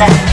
Alexa.